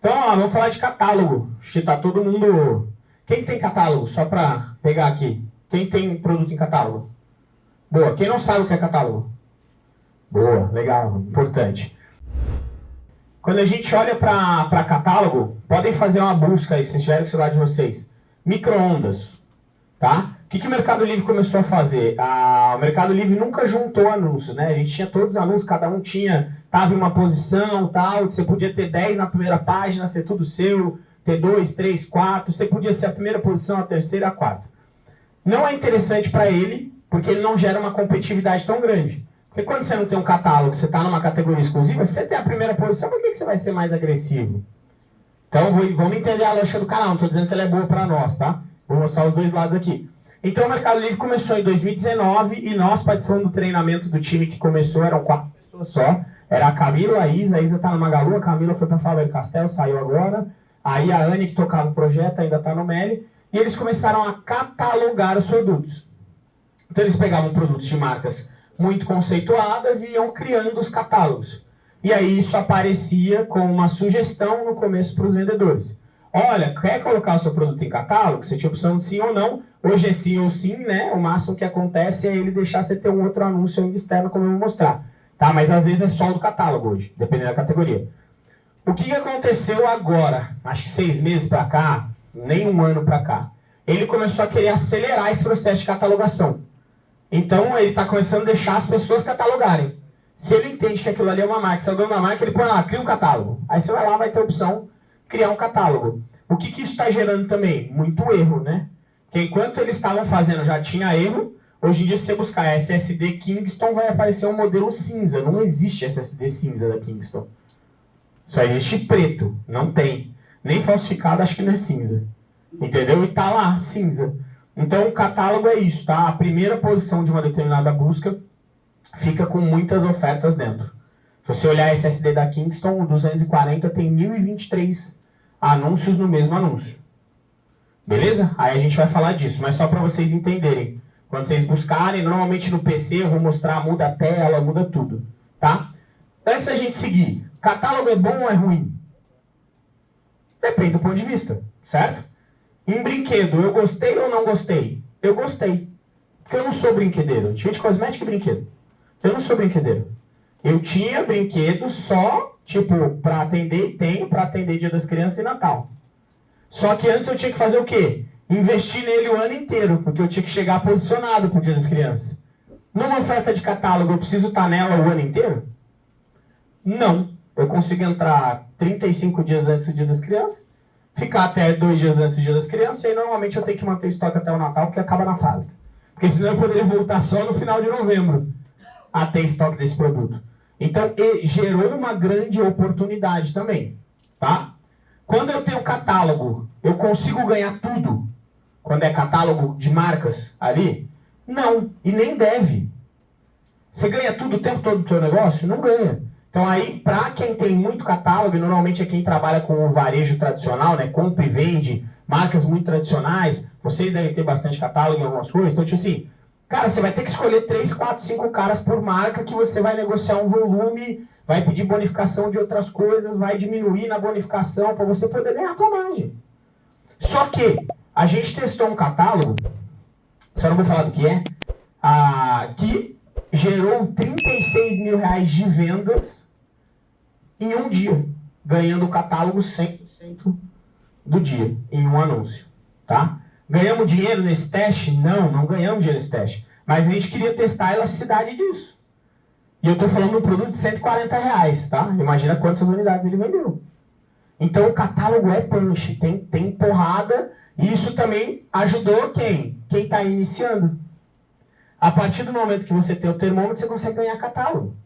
Então, ó, vamos falar de catálogo. Acho que tá todo mundo... Quem tem catálogo? Só para pegar aqui. Quem tem produto em catálogo? Boa. Quem não sabe o que é catálogo? Boa, legal, importante. Quando a gente olha para catálogo, podem fazer uma busca aí, se tiverem o celular de vocês. Microondas, tá? Que, que o Mercado Livre começou a fazer? Ah, o Mercado Livre nunca juntou anúncios, né? A gente tinha todos os anúncios, cada um tinha, tava em uma posição, tal, você podia ter 10 na primeira página, ser tudo seu, ter 2, 3, 4, você podia ser a primeira posição, a terceira, a quarta. Não é interessante para ele, porque ele não gera uma competitividade tão grande. Porque quando você não tem um catálogo, você está numa categoria exclusiva, se você tem a primeira posição, por que, que você vai ser mais agressivo? Então, vamos entender a lógica do canal. Não estou dizendo que ela é boa para nós, tá? Vou mostrar os dois lados aqui. Então, o Mercado Livre começou em 2019 e nós participamos do treinamento do time que começou, eram quatro pessoas só. Era a Camila, a Isa, a Isa está na Magalu, a Camila foi para Faber Castell, saiu agora. Aí a Anne, que tocava o projeto, ainda está no Meli. E eles começaram a catalogar os produtos. Então, eles pegavam produtos de marcas muito conceituadas e iam criando os catálogos. E aí isso aparecia como uma sugestão no começo para os vendedores. Olha, quer colocar o seu produto em catálogo? Você tinha opção de sim ou não. Hoje é sim ou sim, né? O máximo que acontece é ele deixar você ter um outro anúncio externo, como eu vou mostrar. Tá? Mas às vezes é só do catálogo hoje, dependendo da categoria. O que aconteceu agora? Acho que seis meses para cá, nem um ano para cá. Ele começou a querer acelerar esse processo de catalogação. Então ele está começando a deixar as pessoas catalogarem. Se ele entende que aquilo ali é uma marca, se é o dono da marca, ele põe lá, cria um catálogo. Aí você vai lá, vai ter a opção criar um catálogo. O que, que isso está gerando também? Muito erro, né? Que enquanto eles estavam fazendo já tinha erro, hoje em dia se você buscar SSD Kingston vai aparecer um modelo cinza. Não existe SSD cinza da Kingston. Só existe preto, não tem. Nem falsificado, acho que não é cinza. Entendeu? E tá lá, cinza. Então, o catálogo é isso, tá? A primeira posição de uma determinada busca fica com muitas ofertas dentro. Você olhar SSD da Kingston, o 240 tem 1023 anúncios no mesmo anúncio. Beleza? Aí a gente vai falar disso, mas só para vocês entenderem. Quando vocês buscarem, normalmente no PC eu vou mostrar, muda a tela, muda tudo, tá? Antes da gente seguir, catálogo é bom ou é ruim? Depende do ponto de vista, certo? Em brinquedo, eu gostei ou não gostei? Eu gostei. Porque eu não sou brinquedeiro. Tinha de cosmética e brinquedo. Eu não sou brinquedeiro. Eu tinha brinquedo só, tipo, para atender, tenho para atender Dia das Crianças e Natal. Só que antes eu tinha que fazer o quê? Investir nele o ano inteiro, porque eu tinha que chegar posicionado pro Dia das Crianças. Numa oferta de catálogo, eu preciso estar nela o ano inteiro? Não. Eu consigo entrar 35 dias antes do Dia das Crianças ficar até dois dias antes do dia das crianças, e aí normalmente eu tenho que manter estoque até o Natal, porque acaba na fábrica. Porque senão eu poderia voltar só no final de novembro a ter estoque desse produto. Então, gerou uma grande oportunidade também, tá? Quando eu tenho catálogo, eu consigo ganhar tudo? Quando é catálogo de marcas ali? Não, e nem deve. Você ganha tudo o tempo todo do teu negócio? Não ganha. Então aí, para quem tem muito catálogo, normalmente é quem trabalha com o varejo tradicional, né, compra e vende, marcas muito tradicionais, vocês devem ter bastante catálogo em algumas coisas, então tipo assim, cara, você vai ter que escolher 3, 4, 5 caras por marca que você vai negociar um volume, vai pedir bonificação de outras coisas, vai diminuir na bonificação para você poder ganhar a tua margem. Só que a gente testou um catálogo, só não vou falar do que é, ah, que gerou 36 mil reais de vendas em um dia, ganhando o catálogo 100% do dia, em um anúncio, tá? Ganhamos dinheiro nesse teste? Não, não ganhamos dinheiro nesse teste. Mas a gente queria testar a elasticidade disso. E eu estou falando de um produto de 140 reais, tá? Imagina quantas unidades ele vendeu. Então o catálogo é punch, tem, tem porrada, e isso também ajudou quem? Quem está iniciando. A partir do momento que você tem o termômetro, você consegue ganhar catálogo.